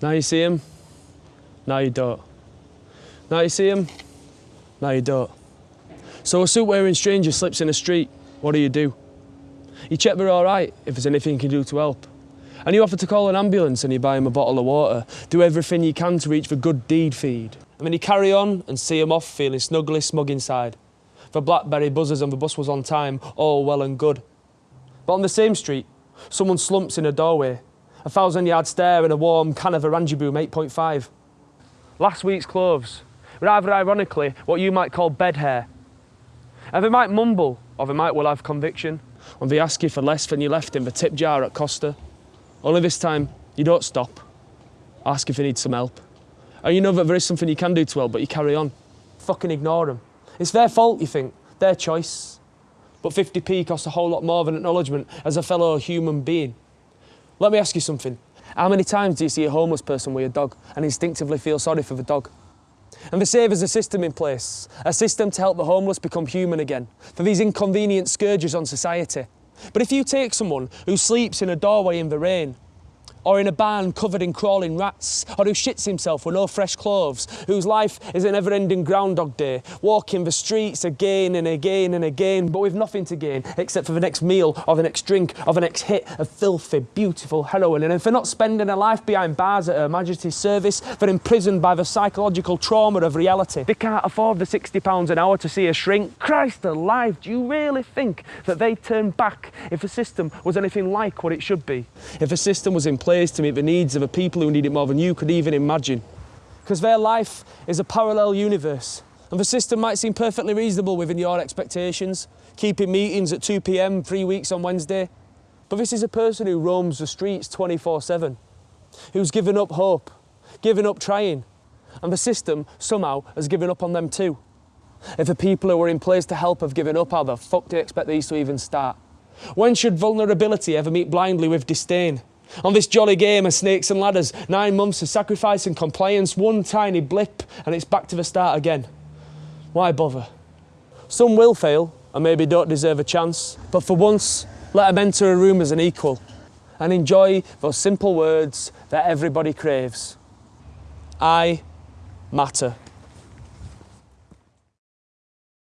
Now you see him, now you don't. Now you see him, now you don't. So a suit wearing stranger slips in the street, what do you do? You check they're all right, if there's anything you can do to help. And you offer to call an ambulance and you buy him a bottle of water. Do everything you can to reach the good deed feed. And then you carry on and see him off feeling snugly smug inside. The Blackberry buzzers and the bus was on time, all well and good. But on the same street, someone slumps in a doorway. A thousand yard stare and a warm can of Oranjeboom 8.5. Last week's clothes, rather ironically, what you might call bed hair. And they might mumble, or they might well have conviction. When they ask you for less than you left in the tip jar at Costa. Only this time, you don't stop. Ask if they need some help. And you know that there is something you can do to help, but you carry on. Fucking ignore them. It's their fault, you think, their choice. But 50p costs a whole lot more than acknowledgement as a fellow human being. Let me ask you something. How many times do you see a homeless person with a dog and instinctively feel sorry for the dog? And the say there's a system in place, a system to help the homeless become human again, for these inconvenient scourges on society. But if you take someone who sleeps in a doorway in the rain, or in a barn covered in crawling rats, or who shits himself with no fresh clothes, whose life is a never-ending Groundhog Day, walking the streets again and again and again, but with nothing to gain except for the next meal or the next drink or the next hit of filthy, beautiful heroin, and for not spending a life behind bars at Her Majesty's service, they're imprisoned by the psychological trauma of reality. They can't afford the £60 an hour to see a shrink. Christ alive, do you really think that they'd turn back if the system was anything like what it should be? If the system was in place to meet the needs of a people who need it more than you could even imagine. Because their life is a parallel universe. And the system might seem perfectly reasonable within your expectations, keeping meetings at 2 pm three weeks on Wednesday. But this is a person who roams the streets 24 7, who's given up hope, given up trying. And the system somehow has given up on them too. If the people who were in place to help have given up, how the fuck do you expect these to even start? When should vulnerability ever meet blindly with disdain? On this jolly game of snakes and ladders, nine months of sacrifice and compliance, one tiny blip, and it's back to the start again. Why bother? Some will fail and maybe don't deserve a chance, but for once, let them enter a room as an equal and enjoy those simple words that everybody craves. I matter.